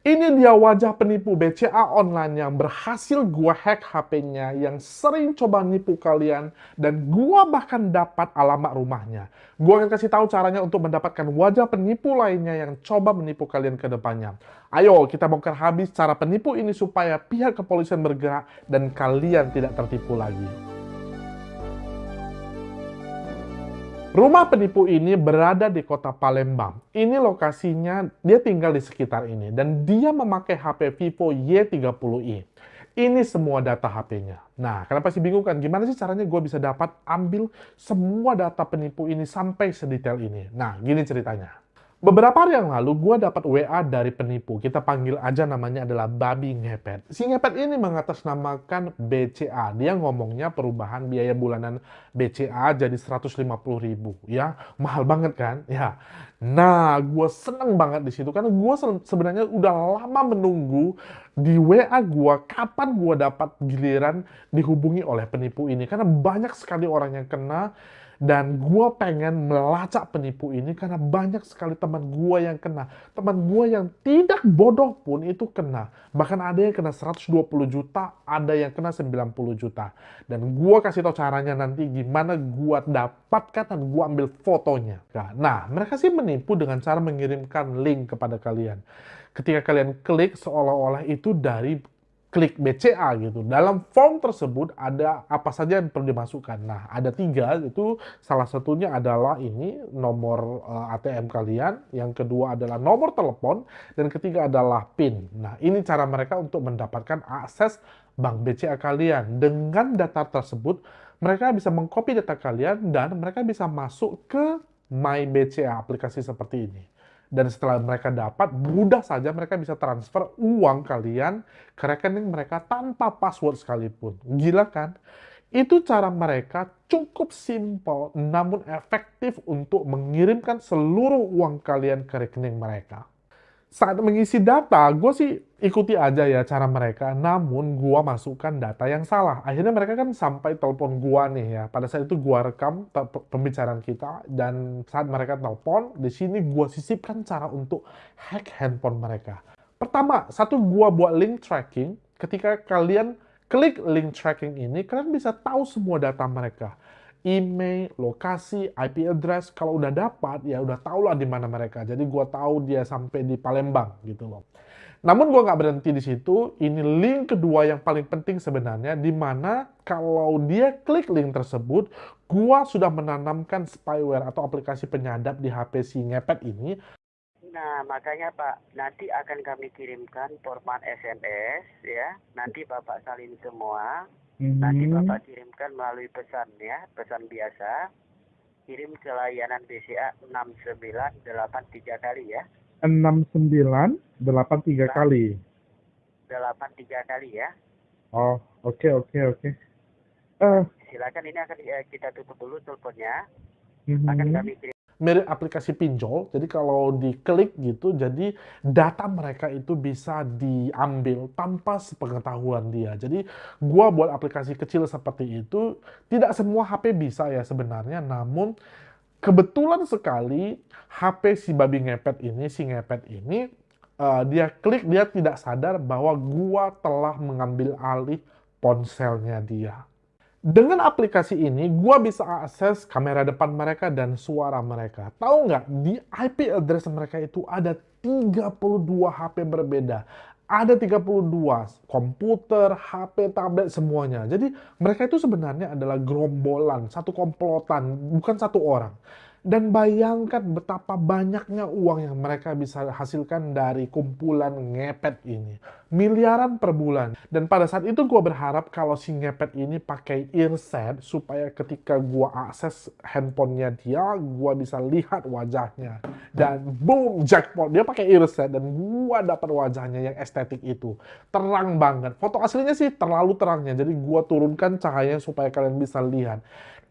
Ini dia wajah penipu BCA online yang berhasil gua hack HP-nya, yang sering coba nipu kalian, dan gua bahkan dapat alamat rumahnya. Gua akan kasih tahu caranya untuk mendapatkan wajah penipu lainnya yang coba menipu kalian ke depannya. Ayo kita bongkar habis cara penipu ini supaya pihak kepolisian bergerak dan kalian tidak tertipu lagi. Rumah penipu ini berada di kota Palembang. Ini lokasinya, dia tinggal di sekitar ini. Dan dia memakai HP Vivo Y30i. Ini semua data HP-nya. Nah, kenapa sih bingung kan? Gimana sih caranya gue bisa dapat ambil semua data penipu ini sampai sedetail ini? Nah, gini ceritanya. Beberapa hari yang lalu, gue dapat WA dari penipu. Kita panggil aja namanya adalah Babi Ngepet. Si Ngepet ini mengatasnamakan BCA. Dia ngomongnya perubahan biaya bulanan BCA jadi 150 ribu. Ya, mahal banget kan? Ya. Nah, gue seneng banget di situ. Karena gue sebenarnya udah lama menunggu di WA gue kapan gue dapat giliran dihubungi oleh penipu ini. Karena banyak sekali orang yang kena dan gue pengen melacak penipu ini karena banyak sekali teman gue yang kena. Teman gue yang tidak bodoh pun itu kena. Bahkan ada yang kena 120 juta, ada yang kena 90 juta. Dan gue kasih tau caranya nanti gimana gue dapatkan dan gue ambil fotonya. Nah, mereka sih menipu dengan cara mengirimkan link kepada kalian. Ketika kalian klik seolah-olah itu dari klik BCA gitu. Dalam form tersebut ada apa saja yang perlu dimasukkan. Nah, ada tiga, itu salah satunya adalah ini nomor uh, eh, ATM kalian, yang kedua adalah nomor telepon, dan ketiga adalah PIN. Nah, ini cara mereka untuk mendapatkan akses bank BCA kalian. Dengan data tersebut, mereka bisa mengcopy data kalian dan mereka bisa masuk ke My BCA aplikasi seperti ini. Dan setelah mereka dapat, mudah saja mereka bisa transfer uang kalian ke rekening mereka tanpa password sekalipun. Gila kan? Itu cara mereka cukup simple namun efektif untuk mengirimkan seluruh uang kalian ke rekening mereka saat mengisi data, gue sih ikuti aja ya cara mereka, namun gue masukkan data yang salah. Akhirnya mereka kan sampai telepon gue nih ya. Pada saat itu gue rekam pembicaraan kita, dan saat mereka telepon, di sini gue sisipkan cara untuk hack handphone mereka. Pertama, satu gue buat link tracking. Ketika kalian klik link tracking ini, kalian bisa tahu semua data mereka email, lokasi, IP address. Kalau udah dapat, ya udah tau lah di mana mereka. Jadi gue tahu dia sampai di Palembang gitu loh. Namun gue nggak berhenti di situ. Ini link kedua yang paling penting sebenarnya, di mana kalau dia klik link tersebut, gue sudah menanamkan spyware atau aplikasi penyadap di HP si ngepet ini. Nah, makanya Pak, nanti akan kami kirimkan format SMS ya. Nanti Bapak salin semua hmm Nanti Bapak kirimkan melalui pesan ya, pesan biasa. Kirim ke layanan BCA 6983 kali ya. 6983 nah, kali. 83 kali ya. Oh, oke okay, oke okay, oke. Okay. Uh, Silakan ini akan eh, kita tutup dulu teleponnya. Mm-hmm. Akan kami kirim mirip aplikasi pinjol. Jadi kalau diklik gitu, jadi data mereka itu bisa diambil tanpa sepengetahuan dia. Jadi gua buat aplikasi kecil seperti itu, tidak semua HP bisa ya sebenarnya, namun kebetulan sekali HP si babi ngepet ini, si ngepet ini, uh, dia klik, dia tidak sadar bahwa gua telah mengambil alih ponselnya dia. Dengan aplikasi ini, gua bisa akses kamera depan mereka dan suara mereka. Tahu nggak, di IP address mereka itu ada 32 HP berbeda. Ada 32 komputer, HP, tablet, semuanya. Jadi mereka itu sebenarnya adalah gerombolan, satu komplotan, bukan satu orang. Dan bayangkan betapa banyaknya uang yang mereka bisa hasilkan dari kumpulan ngepet ini. Miliaran per bulan. Dan pada saat itu gue berharap kalau si ngepet ini pakai earset supaya ketika gue akses handphonenya dia, gue bisa lihat wajahnya. Dan boom, jackpot. Dia pakai earset dan gue dapat wajahnya yang estetik itu. Terang banget. Foto aslinya sih terlalu terangnya. Jadi gue turunkan cahayanya supaya kalian bisa lihat.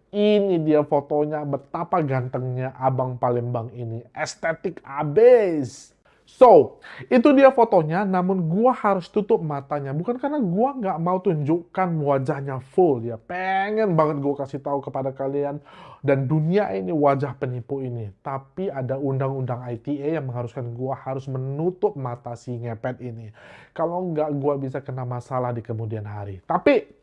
Ini dia fotonya betapa gantengnya abang Palembang ini. Estetik abis. So, itu dia fotonya, namun gua harus tutup matanya. Bukan karena gua nggak mau tunjukkan wajahnya full ya. Pengen banget gua kasih tahu kepada kalian dan dunia ini wajah penipu ini. Tapi ada undang-undang ITE yang mengharuskan gua harus menutup mata si ngepet ini. Kalau nggak gua bisa kena masalah di kemudian hari. Tapi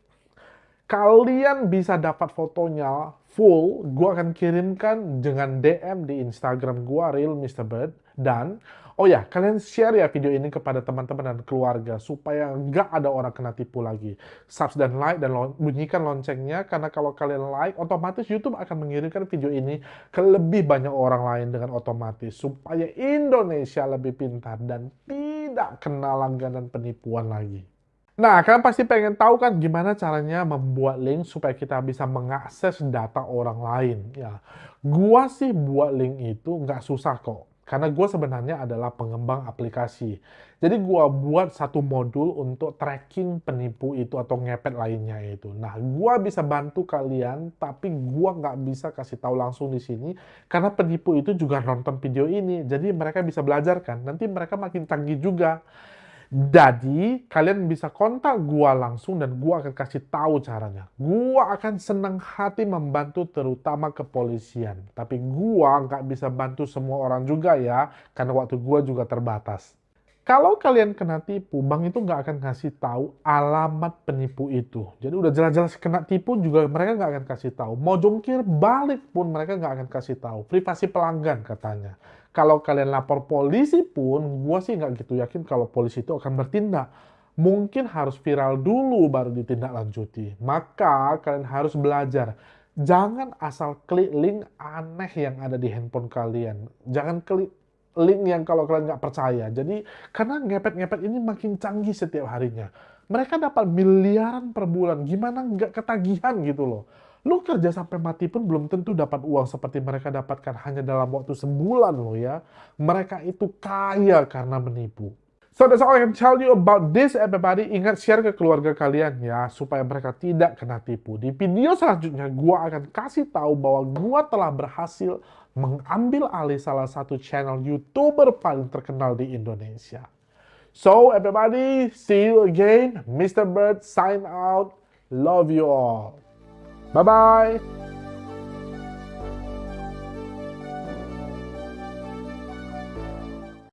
kalian bisa dapat fotonya full, gua akan kirimkan dengan DM di Instagram gua Real Mr. Bird dan Oh ya, kalian share ya video ini kepada teman-teman dan keluarga supaya nggak ada orang kena tipu lagi. Subs dan like dan bunyikan loncengnya karena kalau kalian like, otomatis YouTube akan mengirimkan video ini ke lebih banyak orang lain dengan otomatis supaya Indonesia lebih pintar dan tidak kena langganan penipuan lagi. Nah, kalian pasti pengen tahu kan gimana caranya membuat link supaya kita bisa mengakses data orang lain. Ya, gua sih buat link itu nggak susah kok karena gue sebenarnya adalah pengembang aplikasi. Jadi gue buat satu modul untuk tracking penipu itu atau ngepet lainnya itu. Nah, gue bisa bantu kalian, tapi gue nggak bisa kasih tahu langsung di sini karena penipu itu juga nonton video ini. Jadi mereka bisa belajar kan. Nanti mereka makin canggih juga. Jadi, kalian bisa kontak gua langsung dan gua akan kasih tahu caranya. Gua akan senang hati membantu terutama kepolisian. Tapi gua nggak bisa bantu semua orang juga ya, karena waktu gua juga terbatas. Kalau kalian kena tipu, bank itu nggak akan kasih tahu alamat penipu itu. Jadi udah jelas-jelas kena tipu juga mereka nggak akan kasih tahu. Mau jungkir balik pun mereka nggak akan kasih tahu. Privasi pelanggan katanya kalau kalian lapor polisi pun, gue sih nggak gitu yakin kalau polisi itu akan bertindak. Mungkin harus viral dulu baru ditindaklanjuti. Maka kalian harus belajar. Jangan asal klik link aneh yang ada di handphone kalian. Jangan klik link yang kalau kalian nggak percaya. Jadi karena ngepet-ngepet ini makin canggih setiap harinya. Mereka dapat miliaran per bulan. Gimana nggak ketagihan gitu loh. Lu kerja sampai mati pun belum tentu dapat uang seperti mereka dapatkan hanya dalam waktu sebulan loh ya. Mereka itu kaya karena menipu. So that's all I can tell you about this everybody. Ingat share ke keluarga kalian ya supaya mereka tidak kena tipu. Di video selanjutnya gua akan kasih tahu bahwa gua telah berhasil mengambil alih salah satu channel YouTuber paling terkenal di Indonesia. So everybody, see you again. Mr. Bird sign out. Love you all. 拜拜。